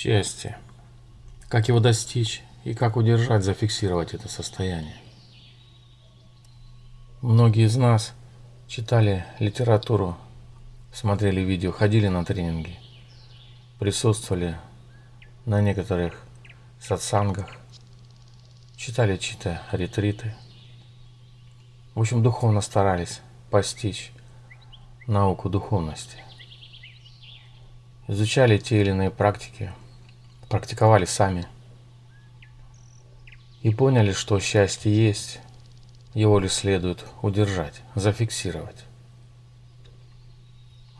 Счастье. Как его достичь и как удержать, зафиксировать это состояние. Многие из нас читали литературу, смотрели видео, ходили на тренинги, присутствовали на некоторых сатсангах, читали чьи-то ретриты. В общем, духовно старались постичь науку духовности. Изучали те или иные практики, практиковали сами. И поняли, что счастье есть, его ли следует удержать, зафиксировать.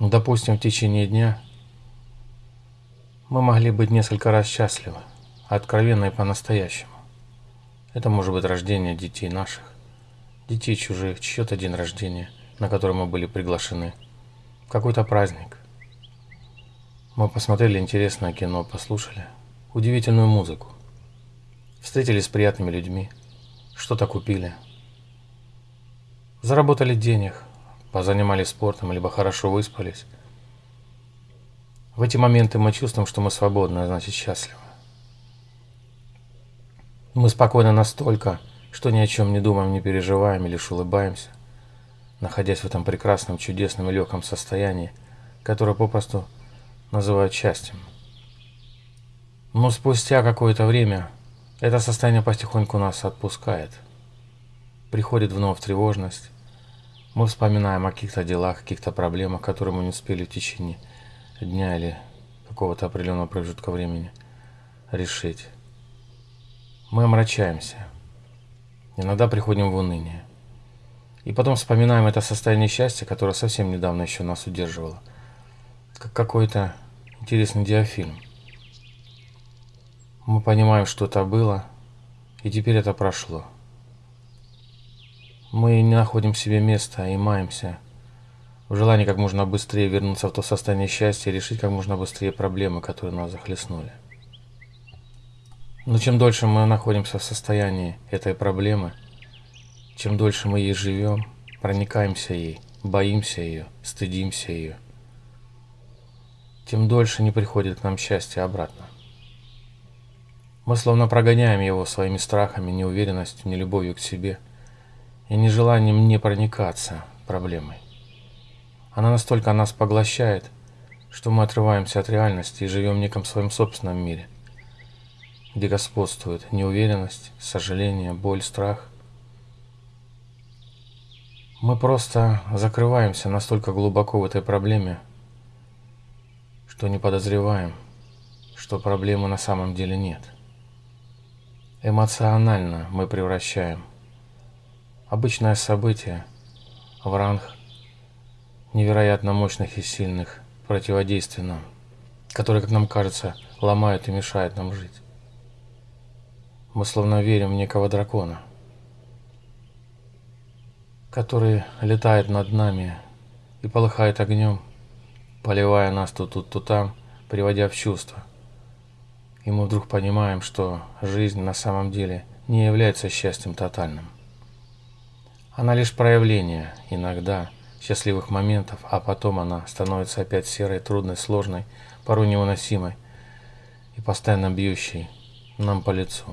Ну, допустим, в течение дня мы могли быть несколько раз счастливы, откровенно и по-настоящему. Это может быть рождение детей наших, детей чужих, чье-то день рождения, на который мы были приглашены, какой-то праздник. Мы посмотрели интересное кино, послушали удивительную музыку, встретились с приятными людьми, что-то купили, заработали денег, позанимались спортом, либо хорошо выспались. В эти моменты мы чувствуем, что мы свободны, а значит счастливы. Мы спокойны настолько, что ни о чем не думаем, не переживаем и лишь улыбаемся, находясь в этом прекрасном, чудесном и легком состоянии, которое попросту называют счастьем. Но спустя какое-то время это состояние потихоньку нас отпускает. Приходит вновь тревожность. Мы вспоминаем о каких-то делах, каких-то проблемах, которые мы не успели в течение дня или какого-то определенного промежутка времени решить. Мы омрачаемся. Иногда приходим в уныние. И потом вспоминаем это состояние счастья, которое совсем недавно еще нас удерживало. Как какой-то интересный диафильм. Мы понимаем, что это было, и теперь это прошло. Мы не находим себе места и маемся в желании как можно быстрее вернуться в то состояние счастья и решить как можно быстрее проблемы, которые нас захлестнули. Но чем дольше мы находимся в состоянии этой проблемы, чем дольше мы ей живем, проникаемся ей, боимся ее, стыдимся ее, тем дольше не приходит к нам счастье обратно. Мы словно прогоняем его своими страхами, неуверенностью, нелюбовью к себе и нежеланием не проникаться проблемой. Она настолько нас поглощает, что мы отрываемся от реальности и живем в неком своем собственном мире – где господствует неуверенность, сожаление, боль, страх. Мы просто закрываемся настолько глубоко в этой проблеме, что не подозреваем, что проблемы на самом деле нет. Эмоционально мы превращаем обычное событие в ранг невероятно мощных и сильных противодействий нам, которые, как нам кажется, ломают и мешают нам жить. Мы словно верим в некого дракона, который летает над нами и полыхает огнем, поливая нас то тут, то там, приводя в чувство. И мы вдруг понимаем, что жизнь на самом деле не является счастьем тотальным. Она лишь проявление, иногда, счастливых моментов, а потом она становится опять серой, трудной, сложной, порой невыносимой и постоянно бьющей нам по лицу.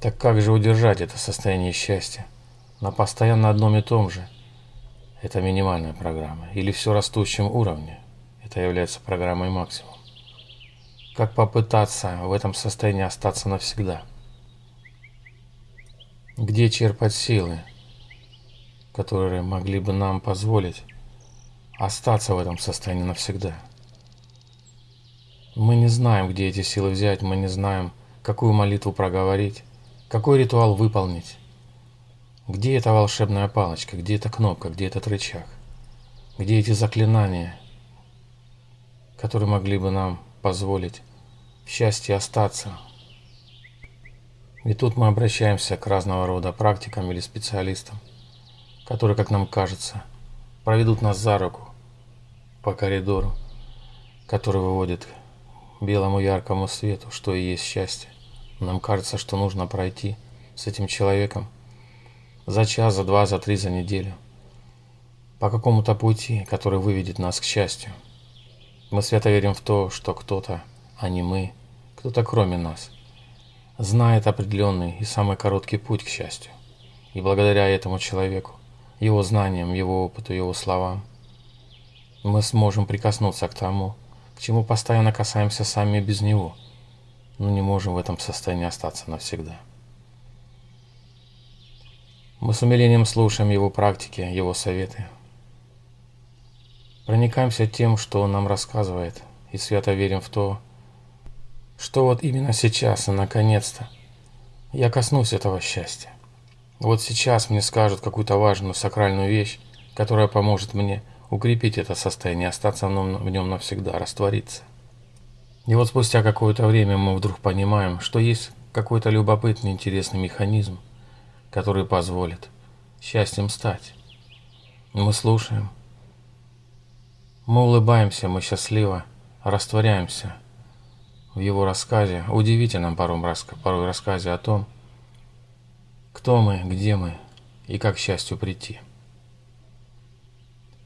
Так как же удержать это состояние счастья на постоянно одном и том же? Это минимальная программа. Или все растущем уровне. Это является программой максимум. Как попытаться в этом состоянии остаться навсегда? Где черпать силы, которые могли бы нам позволить остаться в этом состоянии навсегда? Мы не знаем, где эти силы взять, мы не знаем, какую молитву проговорить. Какой ритуал выполнить? Где эта волшебная палочка? Где эта кнопка? Где этот рычаг? Где эти заклинания, которые могли бы нам позволить счастье остаться? И тут мы обращаемся к разного рода практикам или специалистам, которые, как нам кажется, проведут нас за руку по коридору, который выводит к белому яркому свету, что и есть счастье. Нам кажется, что нужно пройти с этим человеком за час, за два, за три, за неделю. По какому-то пути, который выведет нас к счастью. Мы свято верим в то, что кто-то, а не мы, кто-то кроме нас, знает определенный и самый короткий путь к счастью. И благодаря этому человеку, его знаниям, его опыту, его словам, мы сможем прикоснуться к тому, к чему постоянно касаемся сами без него, но не можем в этом состоянии остаться навсегда. Мы с умилением слушаем его практики, его советы. Проникаемся тем, что он нам рассказывает, и свято верим в то, что вот именно сейчас и наконец-то я коснусь этого счастья. Вот сейчас мне скажут какую-то важную сакральную вещь, которая поможет мне укрепить это состояние, остаться в нем навсегда, раствориться. И вот спустя какое-то время мы вдруг понимаем, что есть какой-то любопытный, интересный механизм, который позволит счастьем стать. Мы слушаем, мы улыбаемся, мы счастливо растворяемся в его рассказе, удивительном порой, порой рассказе о том, кто мы, где мы и как к счастью прийти.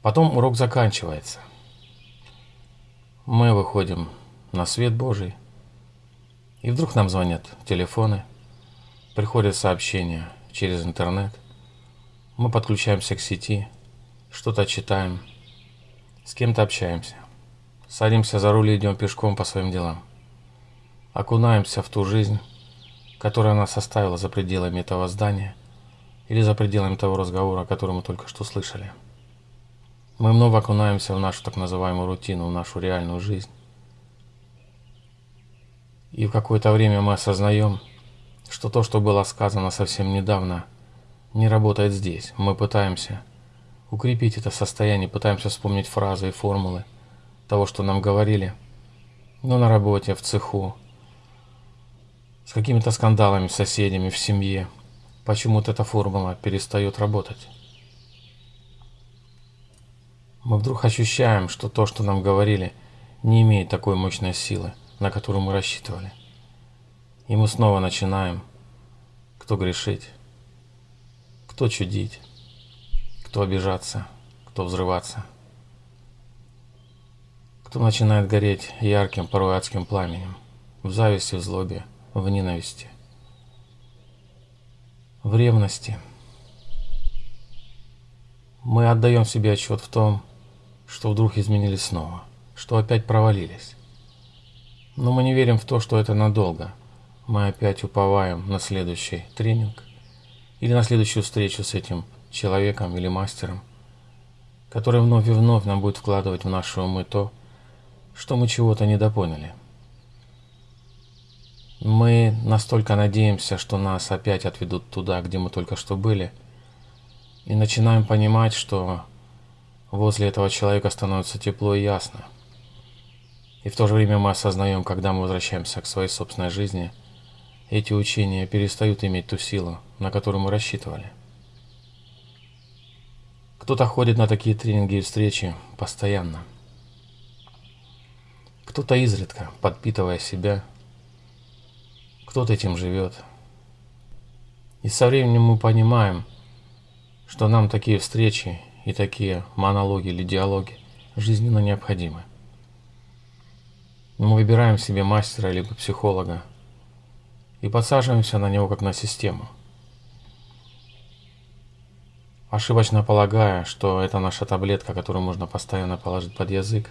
Потом урок заканчивается. Мы выходим на свет Божий, и вдруг нам звонят телефоны, приходят сообщения через интернет, мы подключаемся к сети, что-то читаем, с кем-то общаемся, садимся за руль и идем пешком по своим делам, окунаемся в ту жизнь, которая нас оставила за пределами этого здания или за пределами того разговора, который мы только что слышали. Мы много окунаемся в нашу так называемую рутину, в нашу реальную жизнь. И в какое-то время мы осознаем, что то, что было сказано совсем недавно, не работает здесь. Мы пытаемся укрепить это состояние, пытаемся вспомнить фразы и формулы того, что нам говорили, но на работе, в цеху, с какими-то скандалами с соседями, в семье. Почему-то эта формула перестает работать? Мы вдруг ощущаем, что то, что нам говорили, не имеет такой мощной силы, на которую мы рассчитывали. И мы снова начинаем, кто грешить, кто чудить, кто обижаться, кто взрываться, кто начинает гореть ярким, порой адским пламенем, в зависти, в злобе, в ненависти, в ревности. Мы отдаем себе отчет в том, что вдруг изменились снова, что опять провалились. Но мы не верим в то, что это надолго. Мы опять уповаем на следующий тренинг или на следующую встречу с этим человеком или мастером, который вновь и вновь нам будет вкладывать в наши умы то, что мы чего-то недопоняли. Мы настолько надеемся, что нас опять отведут туда, где мы только что были, и начинаем понимать, что Возле этого человека становится тепло и ясно. И в то же время мы осознаем, когда мы возвращаемся к своей собственной жизни, эти учения перестают иметь ту силу, на которую мы рассчитывали. Кто-то ходит на такие тренинги и встречи постоянно. Кто-то изредка, подпитывая себя. Кто-то этим живет. И со временем мы понимаем, что нам такие встречи и такие монологи или диалоги жизненно необходимы. Мы выбираем себе мастера либо психолога и подсаживаемся на него как на систему. Ошибочно полагая, что это наша таблетка, которую можно постоянно положить под язык.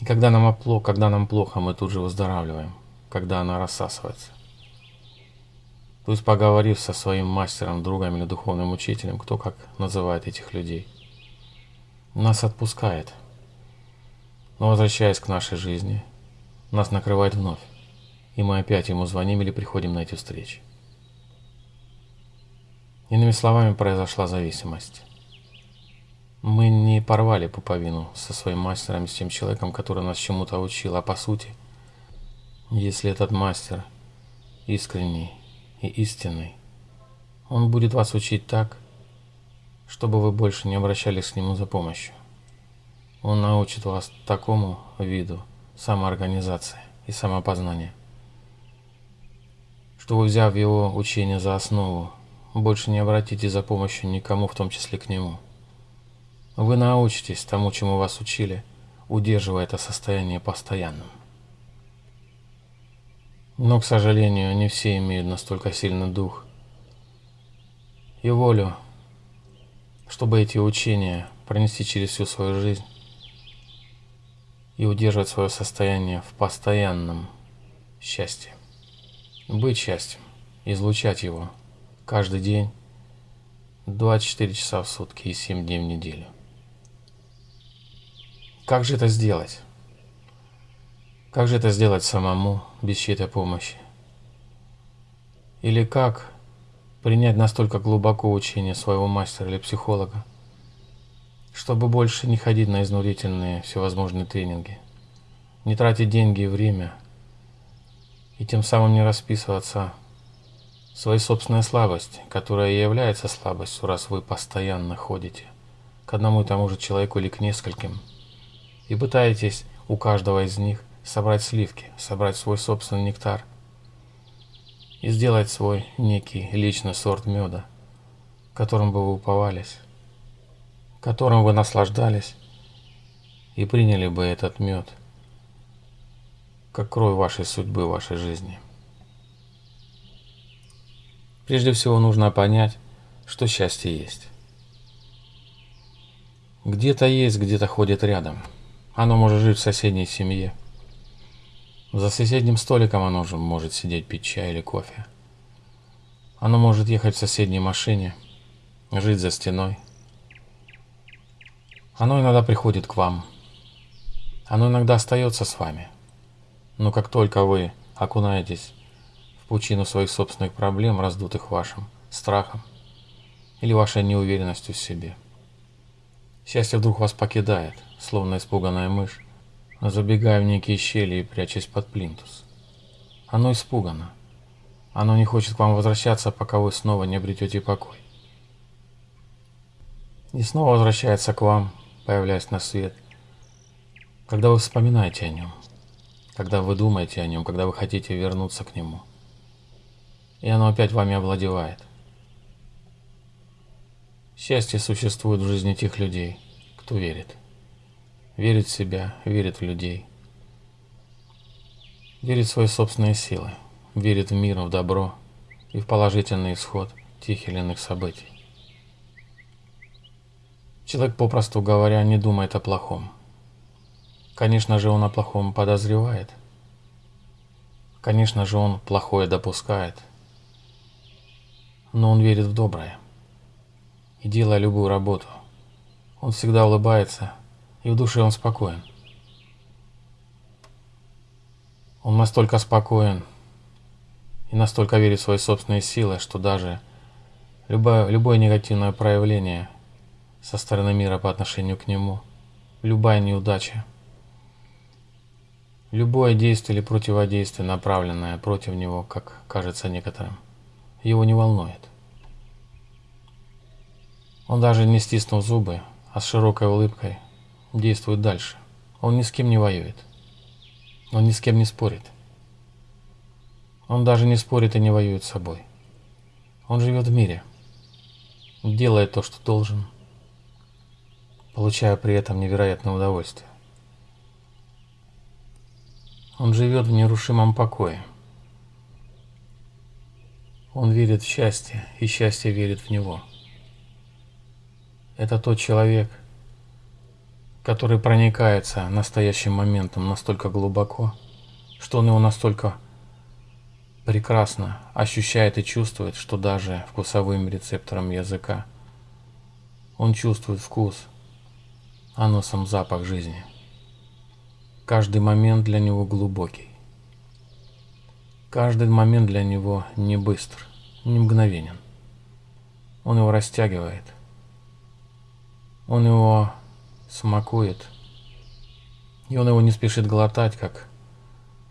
И когда нам, опло, когда нам плохо, мы тут же выздоравливаем, когда она рассасывается. То есть поговорив со своим мастером, другом или духовным учителем, кто как называет этих людей – нас отпускает. Но возвращаясь к нашей жизни, нас накрывает вновь, и мы опять ему звоним или приходим на эти встречи. Иными словами, произошла зависимость. Мы не порвали пуповину со своим мастером, с тем человеком, который нас чему-то учил, а по сути, если этот мастер искренний и истинный, он будет вас учить так, чтобы вы больше не обращались к нему за помощью. Он научит вас такому виду самоорганизации и самопознания, что вы, взяв его учение за основу, больше не обратитесь за помощью никому, в том числе к нему. Вы научитесь тому, чему вас учили, удерживая это состояние постоянным. Но, к сожалению, не все имеют настолько сильный дух и волю, чтобы эти учения пронести через всю свою жизнь и удерживать свое состояние в постоянном счастье. Быть счастьем, излучать его каждый день, 24 часа в сутки и 7 дней в неделю. Как же это сделать? Как же это сделать самому, без чьей-то помощи? Или как принять настолько глубоко учение своего мастера или психолога, чтобы больше не ходить на изнурительные всевозможные тренинги, не тратить деньги и время, и тем самым не расписываться своей собственной слабости, которая и является слабостью, раз вы постоянно ходите к одному и тому же человеку или к нескольким, и пытаетесь у каждого из них собрать сливки, собрать свой собственный нектар – и сделать свой некий личный сорт меда, которым бы вы уповались, которым вы наслаждались и приняли бы этот мед, как кровь вашей судьбы, вашей жизни. Прежде всего нужно понять, что счастье есть. Где-то есть, где-то ходит рядом. Оно может жить в соседней семье – за соседним столиком оно же может сидеть пить чай или кофе. Оно может ехать в соседней машине, жить за стеной. Оно иногда приходит к вам. Оно иногда остается с вами. Но как только вы окунаетесь пучину своих собственных проблем, раздутых вашим страхом или вашей неуверенностью в себе, счастье вдруг вас покидает, словно испуганная мышь, забегая в некие щели и прячась под плинтус. Оно испугано. Оно не хочет к вам возвращаться, пока вы снова не обретете покой. И снова возвращается к вам, появляясь на свет, когда вы вспоминаете о нем, когда вы думаете о нем, когда вы хотите вернуться к нему. И оно опять вами овладевает. Счастье существует в жизни тех людей, кто верит верит в себя, верит в людей, верит в свои собственные силы, верит в мир, в добро и в положительный исход тех или иных событий. Человек, попросту говоря, не думает о плохом. Конечно же, он о плохом подозревает. Конечно же, он плохое допускает. Но он верит в доброе. И делая любую работу, он всегда улыбается – и в душе он спокоен. Он настолько спокоен и настолько верит в свои собственные силы, что даже любое, любое негативное проявление со стороны мира по отношению к нему, любая неудача, любое действие или противодействие, направленное против него, как кажется некоторым, его не волнует. Он даже не стиснул зубы, а с широкой улыбкой действует дальше. Он ни с кем не воюет. Он ни с кем не спорит. Он даже не спорит и не воюет с собой. Он живет в мире, делает то, что должен, получая при этом невероятное удовольствие. Он живет в нерушимом покое. Он верит в счастье, и счастье верит в него. Это тот человек, который проникается настоящим моментом настолько глубоко, что он его настолько прекрасно ощущает и чувствует, что даже вкусовым рецептором языка он чувствует вкус, а носом запах жизни. Каждый момент для него глубокий. Каждый момент для него не быстр, не мгновенен. Он его растягивает. Он его смакует. И он его не спешит глотать, как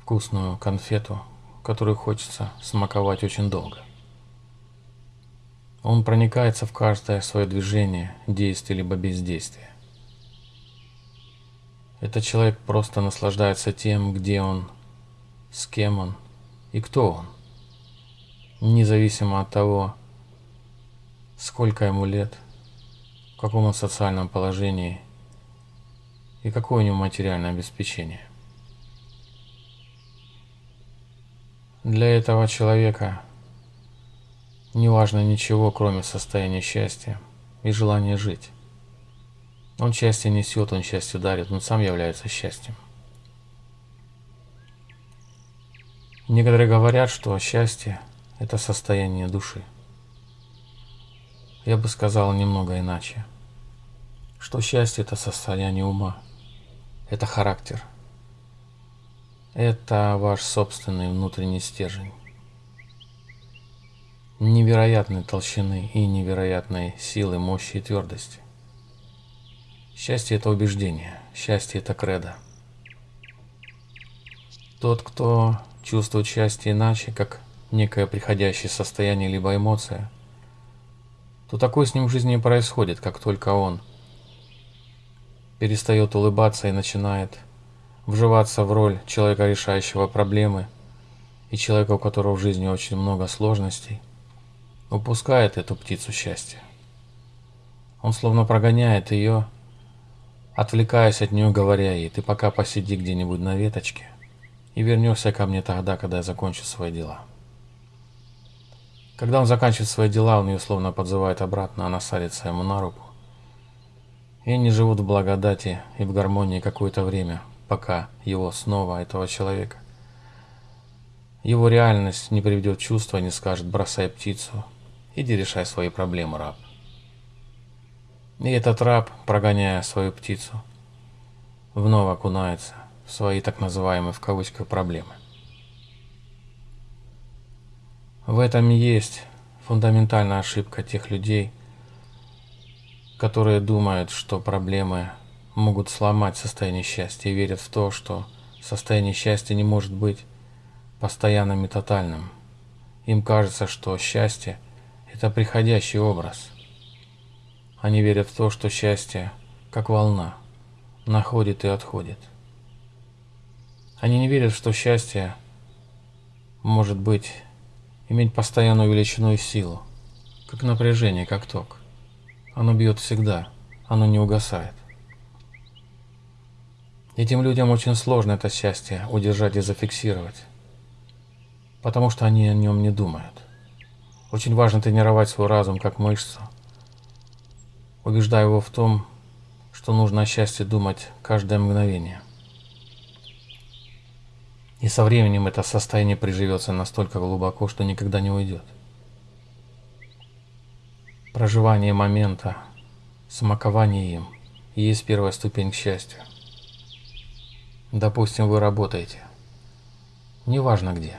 вкусную конфету, которую хочется смаковать очень долго. Он проникается в каждое свое движение, действие либо бездействие. Этот человек просто наслаждается тем, где он, с кем он и кто он, независимо от того, сколько ему лет, в каком он социальном положении и какое у него материальное обеспечение. Для этого человека не важно ничего, кроме состояния счастья и желания жить. Он счастье несет, он счастье дарит, он сам является счастьем. Некоторые говорят, что счастье – это состояние души. Я бы сказал немного иначе. Что счастье – это состояние ума, это характер, это ваш собственный внутренний стержень. Невероятной толщины и невероятной силы, мощи и твердости. Счастье – это убеждение, счастье – это кредо. Тот, кто чувствует счастье иначе, как некое приходящее состояние либо эмоция, то такое с ним в жизни происходит, как только он перестает улыбаться и начинает вживаться в роль человека, решающего проблемы, и человека, у которого в жизни очень много сложностей, упускает эту птицу счастья. Он словно прогоняет ее, отвлекаясь от нее, говоря ей, ты пока посиди где-нибудь на веточке, и вернешься ко мне тогда, когда я закончу свои дела. Когда он заканчивает свои дела, он ее словно подзывает обратно, она садится ему на руку. И они живут в благодати и в гармонии какое-то время, пока его снова, этого человека, его реальность не приведет в чувство, не скажет «бросай птицу, иди решай свои проблемы, раб». И этот раб, прогоняя свою птицу, вновь окунается свои так называемые в кавычках проблемы. В этом есть фундаментальная ошибка тех людей, которые думают, что проблемы могут сломать состояние счастья и верят в то, что состояние счастья не может быть постоянным и тотальным. Им кажется, что счастье – это приходящий образ. Они верят в то, что счастье, как волна, находит и отходит – они не верят, что счастье может быть иметь постоянную величину и силу, как напряжение, как ток. Оно бьет всегда, оно не угасает. Этим людям очень сложно это счастье удержать и зафиксировать, потому что они о нем не думают. Очень важно тренировать свой разум как мышцу, убеждая его в том, что нужно о счастье думать каждое мгновение. И со временем это состояние приживется настолько глубоко, что никогда не уйдет. Проживание момента, смакование им есть первая ступень к счастью. Допустим, вы работаете, неважно где,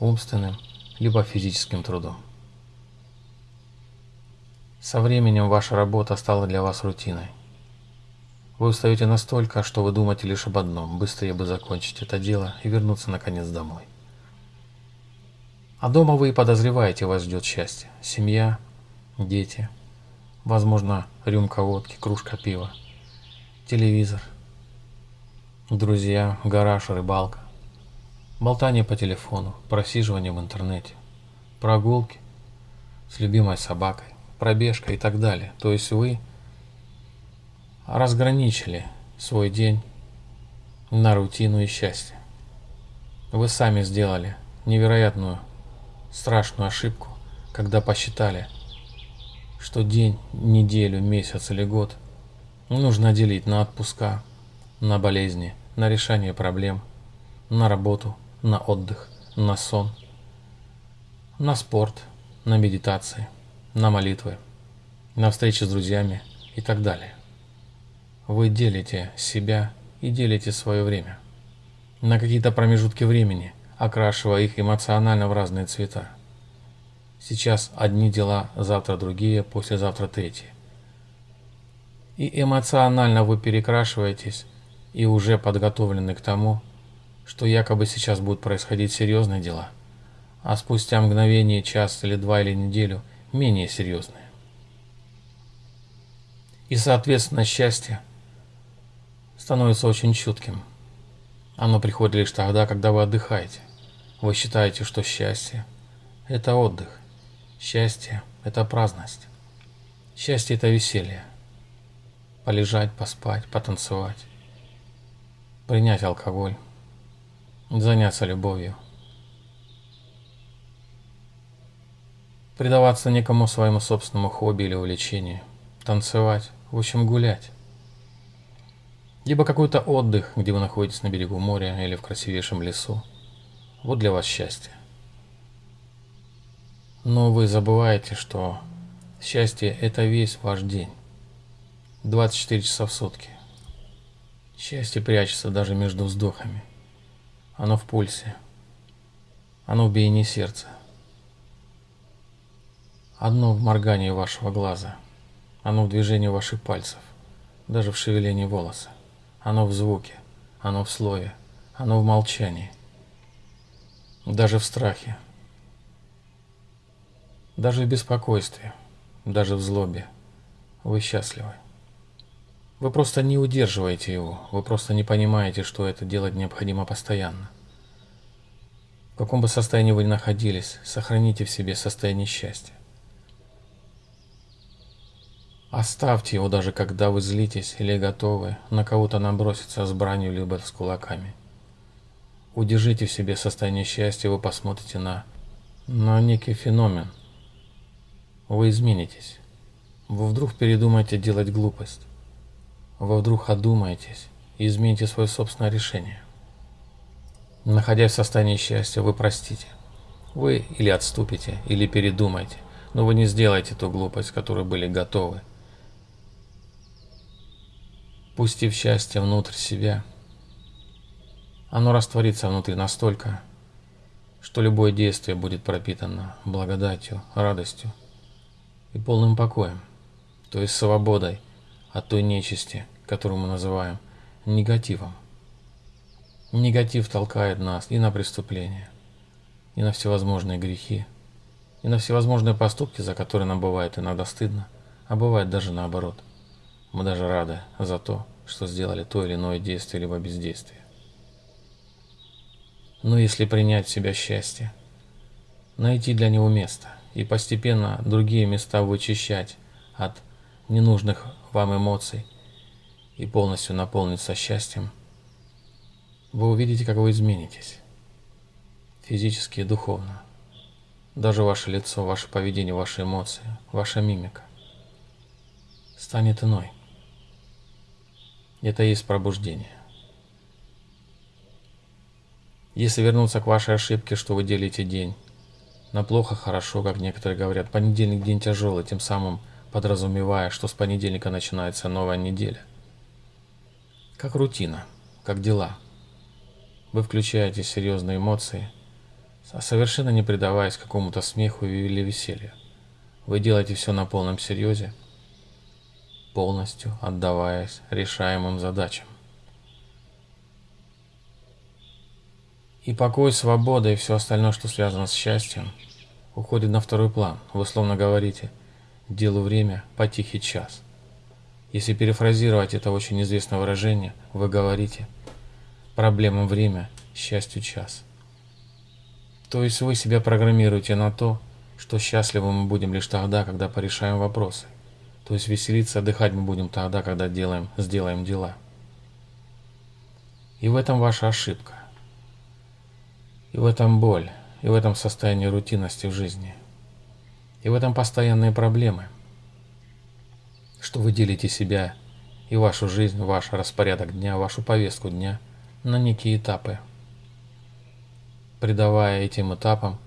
умственным либо физическим трудом. Со временем ваша работа стала для вас рутиной. Вы устаете настолько, что вы думаете лишь об одном – быстрее бы закончить это дело и вернуться наконец домой. А дома вы и подозреваете, вас ждет счастье. Семья, дети, возможно, рюмка водки, кружка пива, телевизор, друзья, гараж, рыбалка, болтание по телефону, просиживание в интернете, прогулки с любимой собакой, пробежка и так далее. То есть вы – разграничили свой день на рутину и счастье. Вы сами сделали невероятную, страшную ошибку, когда посчитали, что день, неделю, месяц или год нужно делить на отпуска, на болезни, на решение проблем, на работу, на отдых, на сон, на спорт, на медитации, на молитвы, на встречи с друзьями и так далее. Вы делите себя и делите свое время на какие-то промежутки времени, окрашивая их эмоционально в разные цвета. Сейчас одни дела, завтра другие, послезавтра третьи. И эмоционально вы перекрашиваетесь и уже подготовлены к тому, что якобы сейчас будут происходить серьезные дела, а спустя мгновение, час или два или неделю менее серьезные. И соответственно счастье – становится очень чутким. Оно приходит лишь тогда, когда вы отдыхаете. Вы считаете, что счастье – это отдых. Счастье – это праздность. Счастье – это веселье. Полежать, поспать, потанцевать. принять алкоголь, заняться любовью, предаваться некому своему собственному хобби или увлечению, танцевать, в общем гулять. Либо какой-то отдых, где вы находитесь на берегу моря или в красивейшем лесу. Вот для вас счастье. Но вы забываете, что счастье – это весь ваш день. 24 часа в сутки. Счастье прячется даже между вздохами. Оно в пульсе. Оно в биении сердца. Одно в моргании вашего глаза. Оно в движении ваших пальцев. Даже в шевелении волоса. Оно в звуке, оно в слове, оно в молчании, даже в страхе, даже в беспокойстве, даже в злобе. Вы счастливы. Вы просто не удерживаете его, вы просто не понимаете, что это делать необходимо постоянно. В каком бы состоянии вы ни находились, сохраните в себе состояние счастья. Оставьте его даже когда вы злитесь или готовы на кого-то наброситься с бранью либо с кулаками. Удержите в себе состояние счастья, вы посмотрите на, на некий феномен. Вы изменитесь. Вы вдруг передумаете делать глупость. Вы вдруг одумаетесь и измените свое собственное решение. Находясь в состоянии счастья, вы простите. Вы или отступите, или передумаете, но вы не сделаете ту глупость, которой были готовы пустив счастье внутрь себя. Оно растворится внутри настолько, что любое действие будет пропитано благодатью, радостью и полным покоем, то есть свободой от той нечисти, которую мы называем негативом. Негатив толкает нас и на преступления, и на всевозможные грехи, и на всевозможные поступки, за которые нам бывает иногда стыдно, а бывает даже наоборот. Мы даже рады за то, что сделали то или иное действие либо бездействие. Но если принять в себя счастье, найти для него место и постепенно другие места вычищать от ненужных вам эмоций и полностью наполниться счастьем, вы увидите, как вы изменитесь. Физически и духовно. Даже ваше лицо, ваше поведение, ваши эмоции, ваша мимика станет иной. Это и есть пробуждение. Если вернуться к вашей ошибке, что вы делите день на плохо, хорошо, как некоторые говорят, понедельник день тяжелый, тем самым подразумевая, что с понедельника начинается новая неделя. Как рутина, как дела. Вы включаете серьезные эмоции, совершенно не предаваясь какому-то смеху или веселью. Вы делаете все на полном серьезе, полностью отдаваясь решаемым задачам. И покой, свобода и все остальное, что связано с счастьем, уходит на второй план. Вы словно говорите «делу время, по тихий час». Если перефразировать это очень известное выражение, вы говорите «проблемам время, счастью час». То есть вы себя программируете на то, что счастливы мы будем лишь тогда, когда порешаем вопросы. То есть веселиться, отдыхать мы будем тогда, когда делаем, сделаем дела. И в этом ваша ошибка. И в этом боль, и в этом состоянии рутинности в жизни. И в этом постоянные проблемы. Что вы делите себя и вашу жизнь, ваш распорядок дня, вашу повестку дня на некие этапы. Придавая этим этапам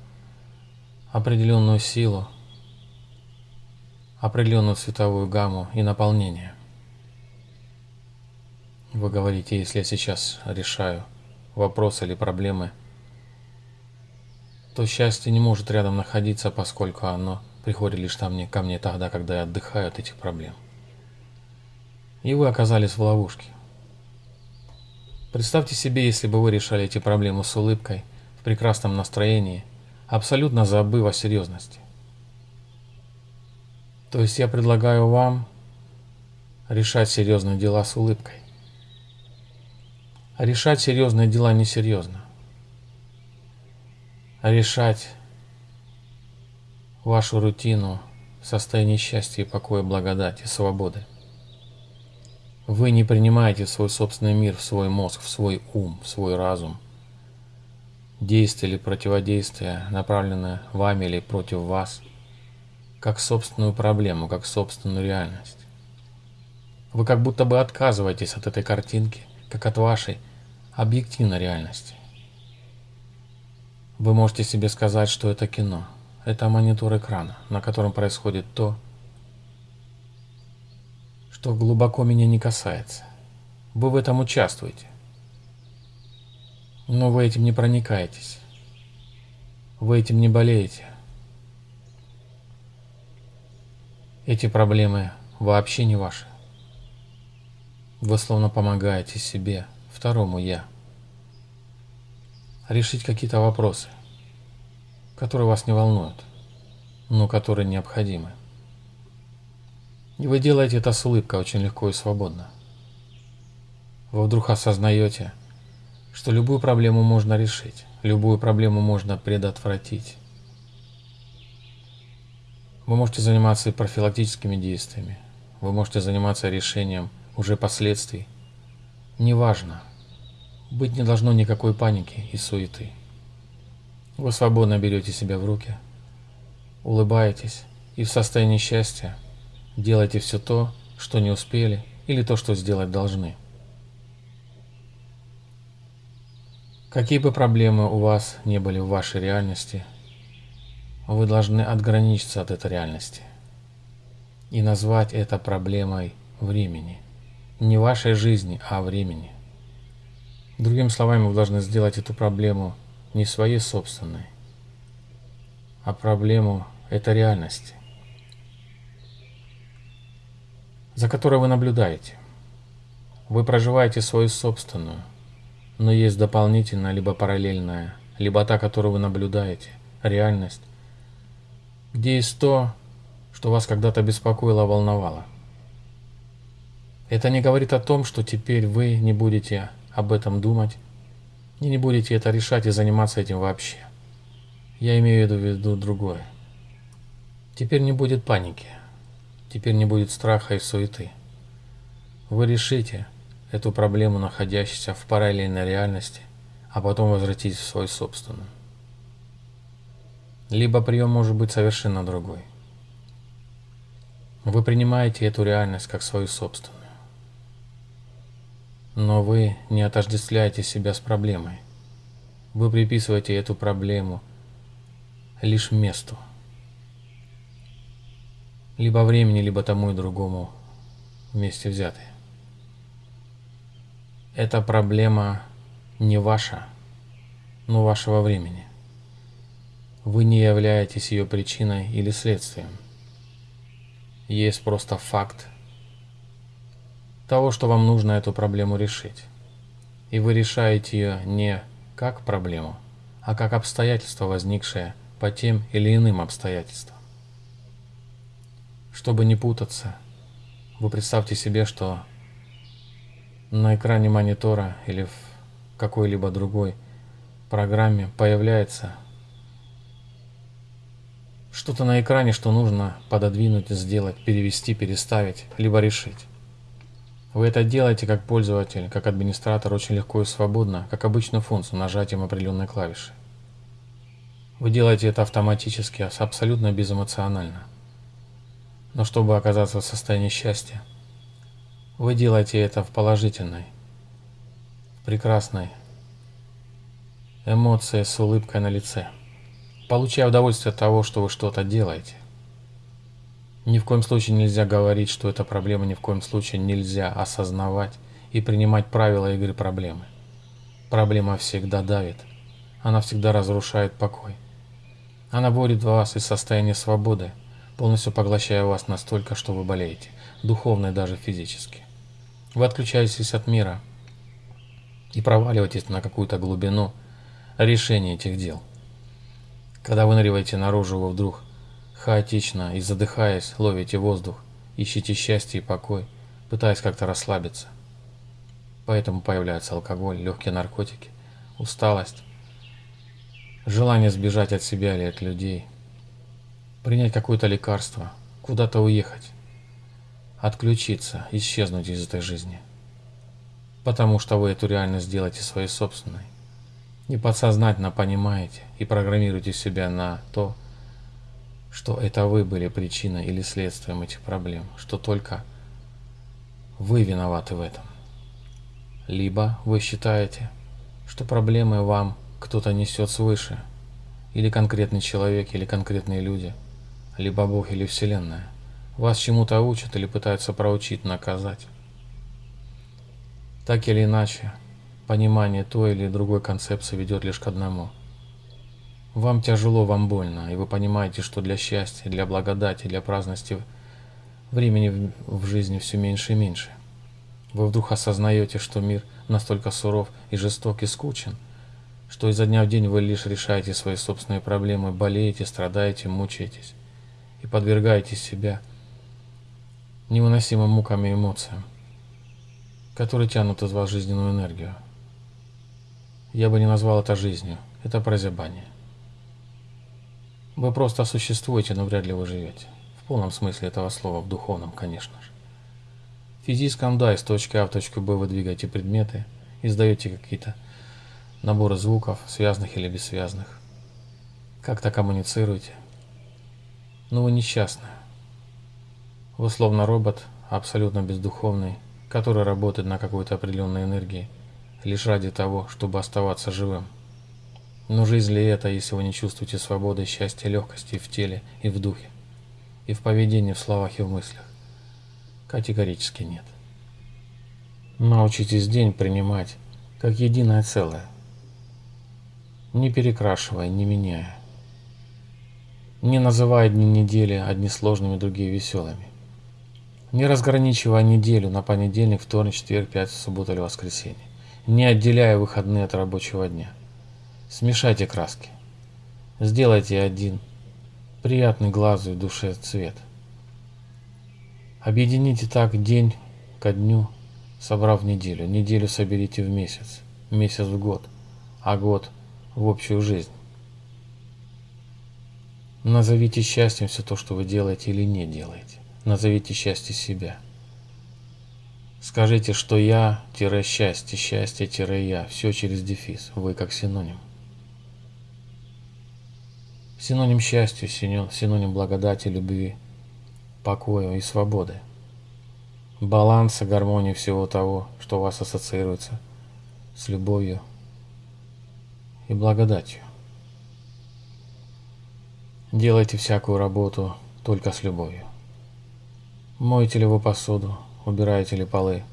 определенную силу, определенную цветовую гамму и наполнение. Вы говорите, если я сейчас решаю вопросы или проблемы, то счастье не может рядом находиться, поскольку оно приходит лишь там, ко мне тогда, когда я отдыхаю от этих проблем. И вы оказались в ловушке. Представьте себе, если бы вы решали эти проблемы с улыбкой, в прекрасном настроении, абсолютно забыв о серьезности. То есть я предлагаю вам решать серьезные дела с улыбкой. Решать серьезные дела несерьезно. Решать вашу рутину в состоянии счастья покоя, благодати, свободы. Вы не принимаете свой собственный мир в свой мозг, в свой ум, в свой разум. Действие или противодействие, направленное вами или против вас, как собственную проблему, как собственную реальность. Вы как будто бы отказываетесь от этой картинки, как от вашей объективной реальности. Вы можете себе сказать, что это кино. Это монитор экрана, на котором происходит то, что глубоко меня не касается. Вы в этом участвуете. Но вы этим не проникаетесь. Вы этим не болеете. Эти проблемы вообще не ваши. Вы словно помогаете себе, второму «я», решить какие-то вопросы, которые вас не волнуют, но которые необходимы. И вы делаете это с улыбкой очень легко и свободно. Вы вдруг осознаете, что любую проблему можно решить, любую проблему можно предотвратить. Вы можете заниматься профилактическими действиями, вы можете заниматься решением уже последствий. Неважно. Быть не должно никакой паники и суеты. Вы свободно берете себя в руки, улыбаетесь и в состоянии счастья – Делайте все то, что не успели, или то, что сделать должны. Какие бы проблемы у вас не были в вашей реальности, вы должны отграничиться от этой реальности и назвать это проблемой времени. Не вашей жизни, а времени. Другими словами, вы должны сделать эту проблему не своей собственной, а проблему этой реальности. за которой вы наблюдаете. Вы проживаете свою собственную, но есть дополнительная, либо параллельная, либо та, которую вы наблюдаете, реальность, где есть то, что вас когда-то беспокоило, волновало. Это не говорит о том, что теперь вы не будете об этом думать и не будете это решать и заниматься этим вообще. Я имею в виду другое. Теперь не будет паники. Теперь не будет страха и суеты. Вы решите эту проблему, находящуюся в параллельной реальности, а потом возвратитесь в свою собственную. Либо прием может быть совершенно другой. Вы принимаете эту реальность как свою собственную. Но вы не отождествляете себя с проблемой. Вы приписываете эту проблему лишь месту – либо времени, либо тому и другому вместе взятые. Эта проблема не ваша, но вашего времени. Вы не являетесь ее причиной или следствием. Есть просто факт того, что вам нужно эту проблему решить. И вы решаете ее не как проблему, а как обстоятельство, возникшее по тем или иным обстоятельствам. Чтобы не путаться, вы представьте себе, что на экране монитора или в какой-либо другой программе появляется что-то на экране, что нужно пододвинуть, сделать, перевести, переставить, либо решить. Вы это делаете как пользователь, как администратор очень легко и свободно, как обычную функцию нажатием определенной клавиши. Вы делаете это автоматически, абсолютно безэмоционально. Но чтобы оказаться в состоянии счастья, вы делаете это в положительной, прекрасной эмоции с улыбкой на лице, получая удовольствие от того, что вы что-то делаете. Ни в коем случае нельзя говорить, что это проблема, ни в коем случае нельзя осознавать и принимать правила игры проблемы. Проблема всегда давит, она всегда разрушает покой. Она вводит вас из состояния свободы, полностью поглощая вас настолько, что вы болеете, духовно и даже физически. Вы отключаетесь от мира и проваливаетесь на какую-то глубину решения этих дел. Когда вы выныриваете наружу, вы вдруг хаотично и задыхаясь ловите воздух, ищите счастье и покой, пытаясь как-то расслабиться. Поэтому появляется алкоголь, легкие наркотики, усталость, желание сбежать от себя или от людей – принять какое-то лекарство, куда-то уехать. отключиться, исчезнуть из этой жизни. Потому что вы эту реальность сделаете своей собственной. И подсознательно понимаете и программируете себя на то, что это вы были причиной или следствием этих проблем, что только вы виноваты в этом. Либо вы считаете, что проблемы вам кто-то несет свыше, или конкретный человек, или конкретные люди, либо Бог или Вселенная. Вас чему-то учат или пытаются проучить, наказать. Так или иначе, понимание той или другой концепции ведет лишь к одному. Вам тяжело, вам больно, и вы понимаете, что для счастья, для благодати, для праздности времени в жизни все меньше и меньше. Вы вдруг осознаете, что мир настолько суров и жесток и скучен, что изо дня в день вы лишь решаете свои собственные проблемы, болеете, страдаете, мучаетесь и подвергаете себя невыносимым мукам и эмоциям, которые тянут из вас жизненную энергию. Я бы не назвал это жизнью, это прозябание. Вы просто существуете, но вряд ли вы живете. В полном смысле этого слова, в духовном, конечно же. В физическом, да, из точки А в точку Б вы двигаете предметы, издаете какие-то наборы звуков, связанных или бессвязных. Как-то коммуницируете. Но вы несчастны. Вы словно робот, абсолютно бездуховный, который работает на какой-то определенной энергии, лишь ради того, чтобы оставаться живым. Но жизнь ли это, если вы не чувствуете свободы, счастья, легкости в теле и в духе, и в поведении, в словах и в мыслях? Категорически нет. Научитесь день принимать как единое целое, не перекрашивая, не меняя, не называя дни недели одни сложными, другие веселыми, не разграничивая неделю на понедельник, вторник, четверг, пятницу, субботу или воскресенье, не отделяя выходные от рабочего дня – Смешайте краски. Сделайте один приятный глазу и душе цвет. Объедините так день ко дню, собрав неделю. Неделю соберите в месяц, месяц в год, а год в общую жизнь. Назовите счастьем все то, что вы делаете или не делаете. Назовите счастье себя. Скажите, что я-счастье, счастье-я, все через дефис, вы как синоним. Синоним счастья, синоним благодати, любви, покоя и свободы. Баланса, гармонии всего того, что у вас ассоциируется с любовью и благодатью. Делайте всякую работу только с любовью. Моете ли вы посуду, убираете ли полы,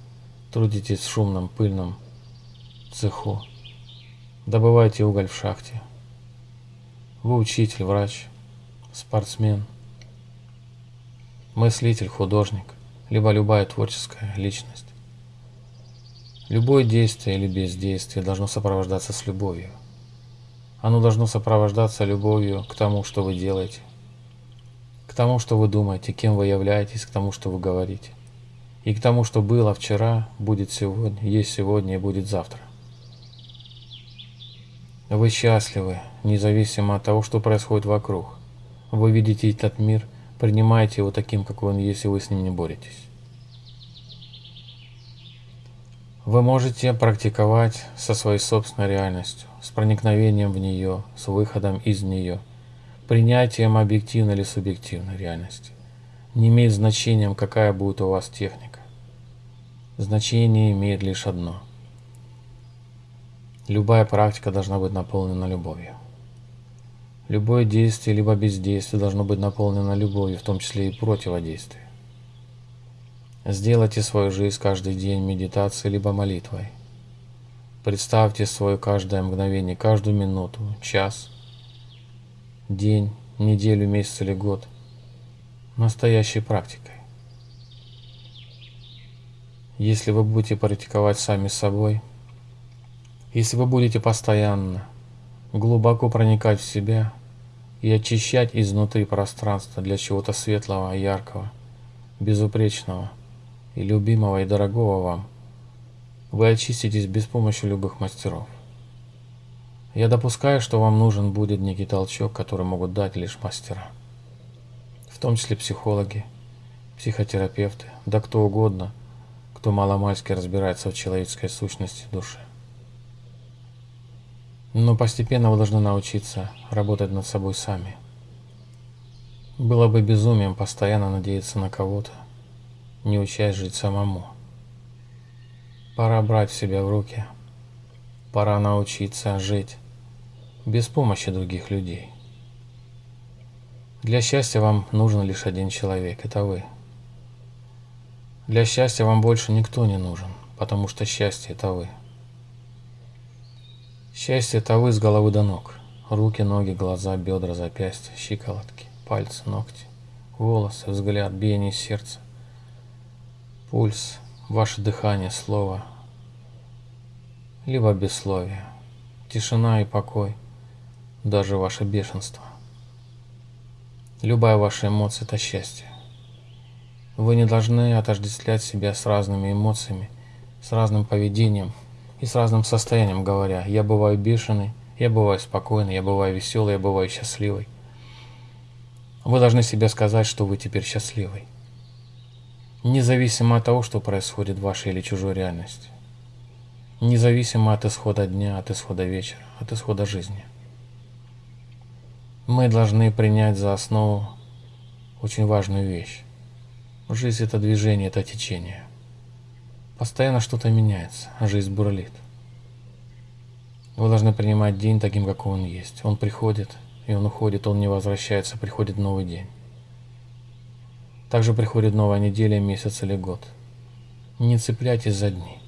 трудитесь в шумном, пыльном цеху, добываете уголь в шахте – вы учитель, врач, спортсмен, мыслитель, художник, либо любая творческая личность. Любое действие или бездействие должно сопровождаться с любовью. Оно должно сопровождаться любовью к тому, что вы делаете, к тому, что вы думаете, кем вы являетесь, к тому, что вы говорите, и к тому, что было вчера, будет сегодня, есть сегодня и будет завтра. Вы счастливы, независимо от того, что происходит вокруг. Вы видите этот мир, принимаете его таким, какой он есть, и вы с ним не боретесь. Вы можете практиковать со своей собственной реальностью, с проникновением в нее, с выходом из нее, принятием объективной или субъективной реальности. Не имеет значения, какая будет у вас техника. Значение имеет лишь одно – Любая практика должна быть наполнена любовью. Любое действие либо бездействие должно быть наполнено любовью, в том числе и противодействие. Сделайте свою жизнь каждый день медитацией либо молитвой. Представьте свое каждое мгновение, каждую минуту, час, день, неделю, месяц или год настоящей практикой. Если вы будете практиковать сами с собой – если вы будете постоянно глубоко проникать в себя и очищать изнутри пространство для чего-то светлого, яркого, безупречного и любимого и дорогого вам, вы очиститесь без помощи любых мастеров. Я допускаю, что вам нужен будет некий толчок, который могут дать лишь мастера, в том числе психологи, психотерапевты, да кто угодно, кто маломальски разбирается в человеческой сущности души. Но постепенно вы должны научиться работать над собой сами. Было бы безумием постоянно надеяться на кого-то, не учась жить самому. Пора брать себя в руки. Пора научиться жить без помощи других людей. Для счастья вам нужен лишь один человек – это вы. Для счастья вам больше никто не нужен, потому что счастье – это вы. Счастье – это вы с головы до ног. Руки, ноги, глаза, бедра, запястья, щиколотки, пальцы, ногти, волосы, взгляд, биение сердца, пульс, ваше дыхание, слово, либо бессловие, тишина и покой, даже ваше бешенство. Любая ваша эмоция – это счастье. Вы не должны отождествлять себя с разными эмоциями, с разным поведением – и с разным состоянием говоря. Я бываю бешеный, я бываю спокойный, я бываю веселый, я бываю счастливый. Вы должны себе сказать, что вы теперь счастливый. Независимо от того, что происходит в вашей или чужой реальности. Независимо от исхода дня, от исхода вечера, от исхода жизни. Мы должны принять за основу очень важную вещь. Жизнь – это движение, это течение. Постоянно что-то меняется, а жизнь бурлит. Вы должны принимать день таким, какой он есть. Он приходит, и он уходит, он не возвращается, приходит новый день. Также приходит новая неделя, месяц или год. Не цепляйтесь за дни.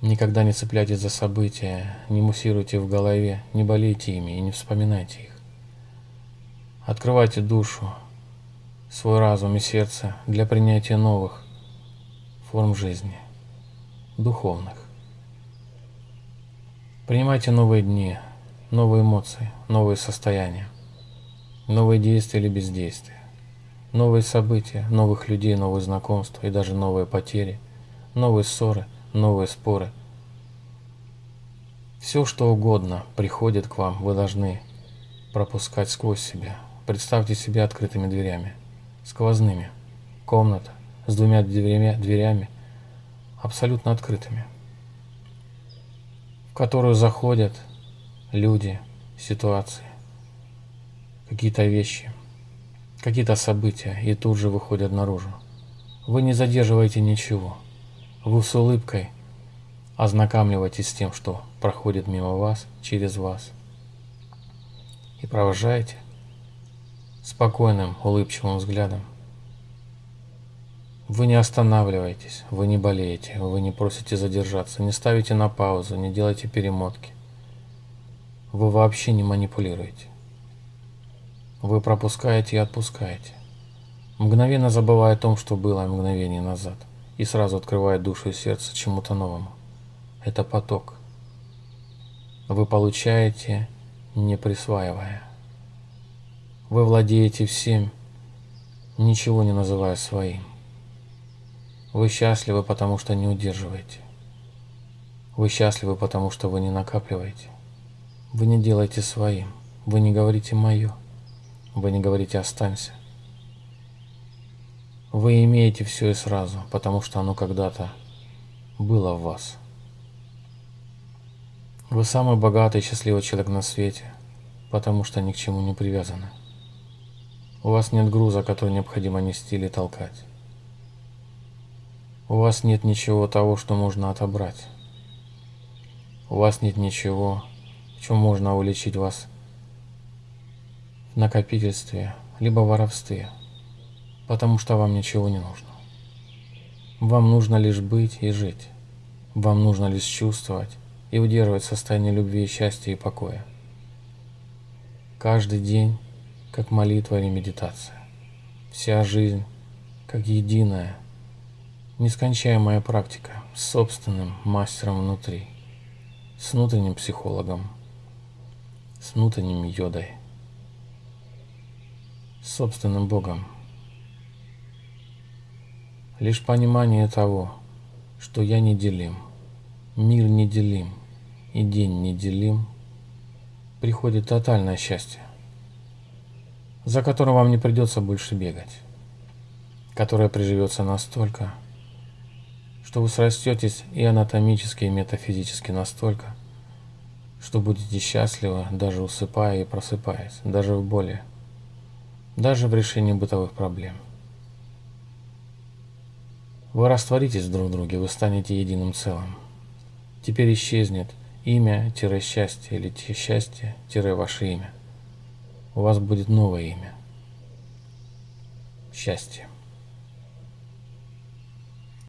Никогда не цепляйтесь за события, не муссируйте в голове, не болейте ими и не вспоминайте их. Открывайте душу, свой разум и сердце для принятия новых, форм жизни, духовных. Принимайте новые дни, новые эмоции, новые состояния, новые действия или бездействия, новые события, новых людей, новые знакомства и даже новые потери, новые ссоры, новые споры. Все, что угодно приходит к вам, вы должны пропускать сквозь себя. Представьте себя открытыми дверями, сквозными. Комната, с двумя дверями, дверями абсолютно открытыми, в которую заходят люди, ситуации, какие-то вещи, какие-то события и тут же выходят наружу. Вы не задерживаете ничего. Вы с улыбкой ознакомливаетесь с тем, что проходит мимо вас, через вас. И провожаете спокойным, улыбчивым взглядом вы не останавливаетесь, вы не болеете, вы не просите задержаться, не ставите на паузу, не делаете перемотки. Вы вообще не манипулируете. Вы пропускаете и отпускаете. Мгновенно забывая о том, что было мгновение назад, и сразу открывая душу и сердце чему-то новому. Это поток. Вы получаете, не присваивая. Вы владеете всем, ничего не называя своим. Вы счастливы, потому что не удерживаете. Вы счастливы, потому что вы не накапливаете. Вы не делаете своим. Вы не говорите «моё». Вы не говорите «останься». Вы имеете все и сразу, потому что оно когда-то было в вас. Вы самый богатый и счастливый человек на свете, потому что ни к чему не привязаны. У вас нет груза, который необходимо нести или толкать. У вас нет ничего того, что можно отобрать. У вас нет ничего, в чем можно уличить вас в накопительстве, либо воровстве, потому что вам ничего не нужно. Вам нужно лишь быть и жить. Вам нужно лишь чувствовать и удерживать состояние любви, счастья и покоя. Каждый день как молитва или медитация. Вся жизнь как единая – Нескончаемая практика с собственным мастером внутри, с внутренним психологом, с внутренним йодой, с собственным Богом. Лишь понимание того, что я неделим, мир неделим и день неделим, приходит тотальное счастье, за которым вам не придется больше бегать. которое приживется настолько, что вы срастетесь и анатомически, и метафизически настолько, что будете счастливы, даже усыпая и просыпаясь, даже в боли, даже в решении бытовых проблем. Вы растворитесь друг в друге, вы станете единым целым. Теперь исчезнет имя-счастье или счастье-ваше имя. У вас будет новое имя. Счастье.